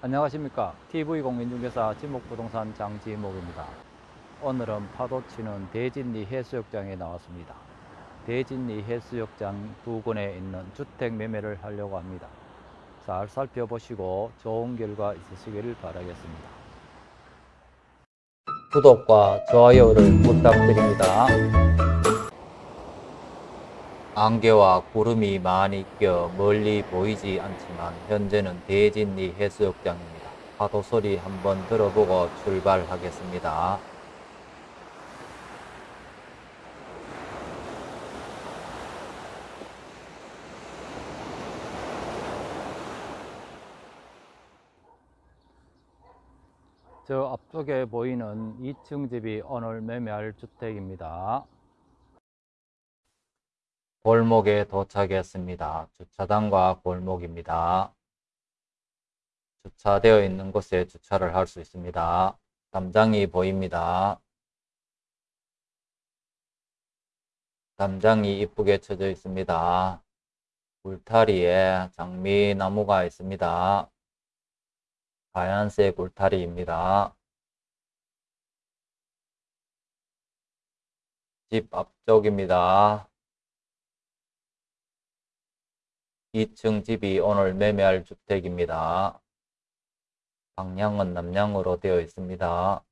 안녕하십니까. TV공인중개사 지목부동산 장지목입니다. 오늘은 파도치는 대진리 해수욕장에 나왔습니다. 대진리 해수욕장 부근에 있는 주택 매매를 하려고 합니다. 잘 살펴보시고 좋은 결과 있으시길 바라겠습니다. 구독과 좋아요를 부탁드립니다 안개와 구름이 많이 껴 멀리 보이지 않지만 현재는 대진리 해수욕장입니다. 파도 소리 한번 들어보고 출발하겠습니다. 저 앞쪽에 보이는 2층 집이 오늘 매매할 주택입니다. 골목에 도착했습니다. 주차장과 골목입니다. 주차되어 있는 곳에 주차를 할 수 있습니다. 담장이 보입니다. 담장이 이쁘게 쳐져 있습니다. 울타리에 장미나무가 있습니다. 하얀색 울타리입니다. 집 앞쪽입니다. 2층 집이 오늘 매매할 주택입니다. 방향은 남향으로 되어 있습니다.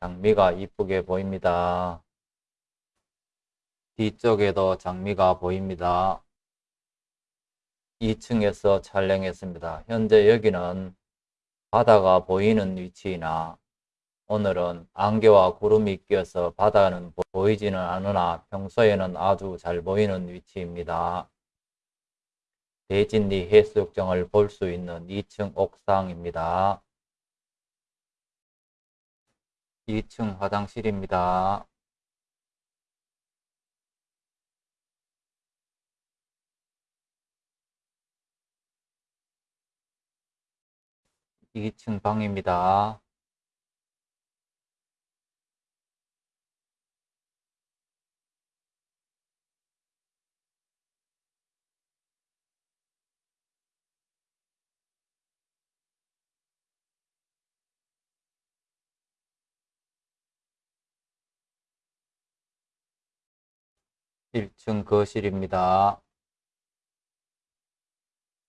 장미가 이쁘게 보입니다. 뒤쪽에도 장미가 보입니다. 2층에서 촬영했습니다. 현재 여기는 바다가 보이는 위치나 오늘은 안개와 구름이 끼어서 바다는 보이지는 않으나 평소에는 아주 잘 보이는 위치입니다. 대진리 해수욕장을 볼 수 있는 2층 옥상입니다. 2층 화장실입니다. 2층 방입니다. 1층 거실입니다.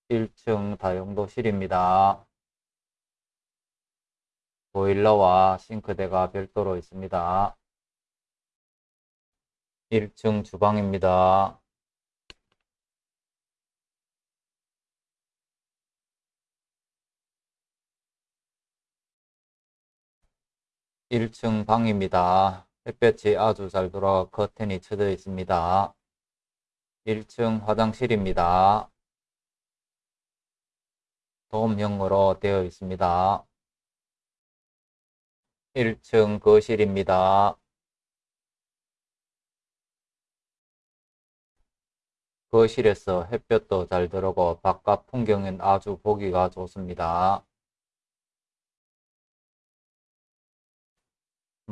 1층 다용도실입니다. 보일러와 싱크대가 별도로 있습니다. 1층 주방입니다. 1층 방입니다. 햇볕이 아주 잘 들어와 커튼이 쳐져 있습니다. 1층 화장실입니다. 도움형으로 되어 있습니다. 1층 거실입니다. 거실에서 햇볕도 잘 들어오고 바깥 풍경은 아주 보기가 좋습니다.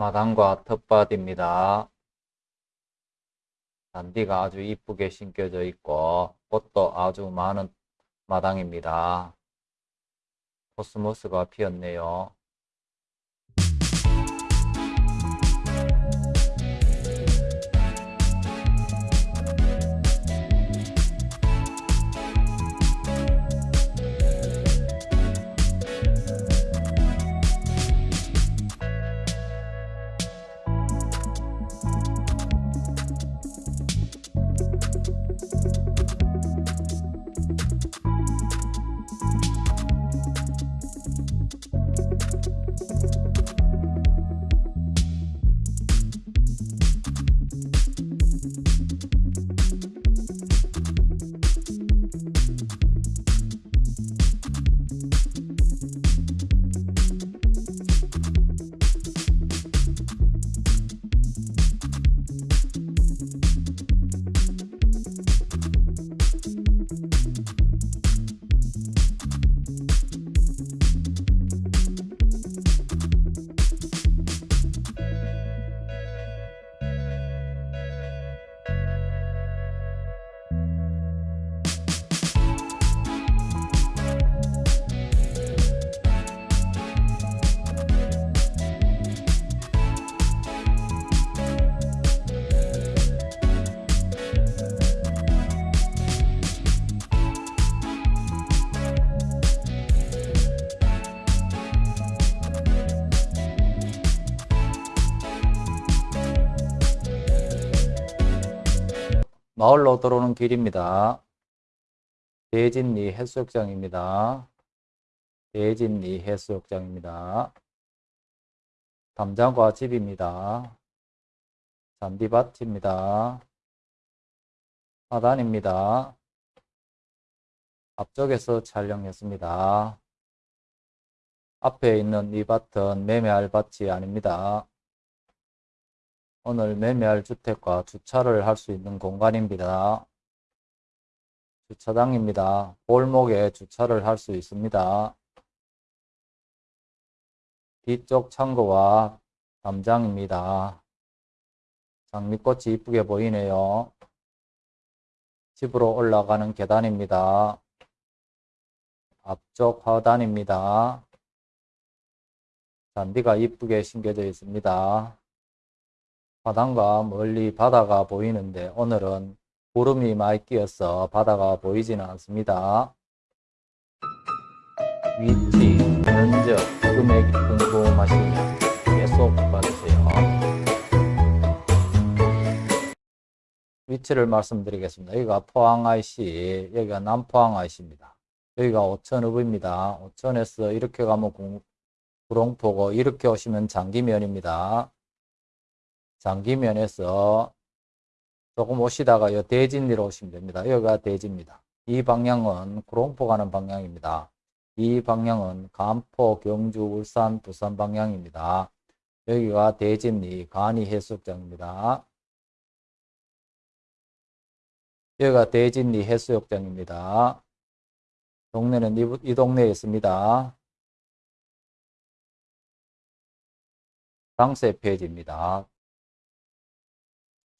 마당과 텃밭입니다. 잔디가 아주 이쁘게 심겨져 있고 꽃도 아주 많은 마당입니다. 코스모스가 피었네요. 마을로 들어오는 길입니다. 대진리 해수욕장입니다. 대진리 해수욕장입니다. 담장과 집입니다. 잔디밭입니다. 하단입니다. 앞쪽에서 촬영했습니다. 앞에 있는 이 밭은 매매할 밭이 아닙니다. 오늘 매매할 주택과 주차를 할 수 있는 공간입니다. 주차장입니다. 골목에 주차를 할 수 있습니다. 뒤쪽 창고와 담장입니다. 장미꽃이 이쁘게 보이네요. 집으로 올라가는 계단입니다. 앞쪽 화단입니다. 잔디가 이쁘게 심겨져 있습니다. 바다가 멀리 바다가 보이는데 오늘은 구름이 많이 끼어서 바다가 보이지는 않습니다. 위치, 면적, 금액이 궁금하시면 계속 봐주세요. 위치를 말씀드리겠습니다. 여기가 포항 IC, 여기가 남포항 IC입니다. 여기가 오천읍입니다. 오천에서 이렇게 가면 공, 구롱포고 이렇게 오시면 장기면입니다. 장기면에서 조금 오시다가 요 대진리로 오시면 됩니다. 여기가 대진입니다. 이 방향은 구롱포 가는 방향입니다. 이 방향은 간포, 경주, 울산, 부산 방향입니다. 여기가 대진리 간이 해수욕장입니다. 여기가 대진리 해수욕장입니다. 동네는 이, 이 동네에 있습니다. 당세 페이지입니다.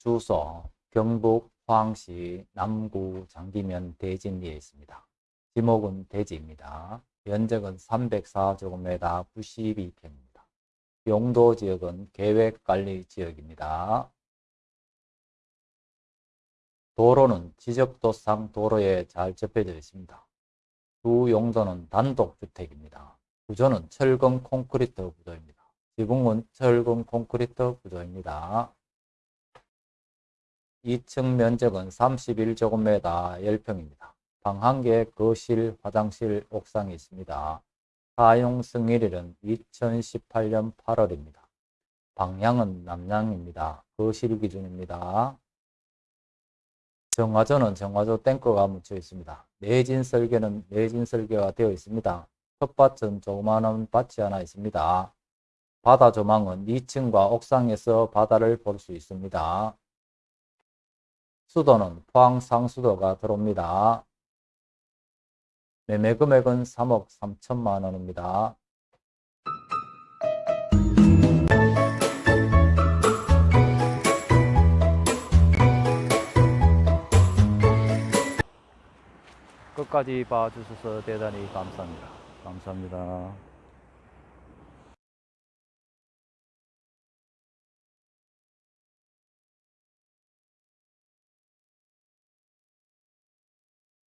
주소 경북 포항시 남구 장기면 대진리에 있습니다. 지목은 대지입니다. 면적은 304제곱미터 92평입니다. 용도 지역은 계획관리 지역입니다. 도로는 지적도상 도로에 잘 접해져 있습니다. 주 용도는 단독주택입니다. 구조는 철근 콘크리트 구조입니다. 지붕은 철근 콘크리트 구조입니다. 2층 면적은 31제곱미터 10평입니다. 방한 개, 거실, 화장실, 옥상이 있습니다. 사용 승일일은 2018년 8월입니다. 방향은 남향입니다. 거실 기준입니다. 정화조는 정화조 탱크가 묻혀 있습니다. 내진 설계는 내진 설계가 되어 있습니다. 텃밭은 조그마한 밭이 하나 있습니다. 바다 조망은 2층과 옥상에서 바다를 볼 수 있습니다. 수도는 포항 상수도가 들어옵니다. 매매 금액은 3억 3천만 원입니다. 끝까지 봐주셔서 대단히 감사합니다. 감사합니다.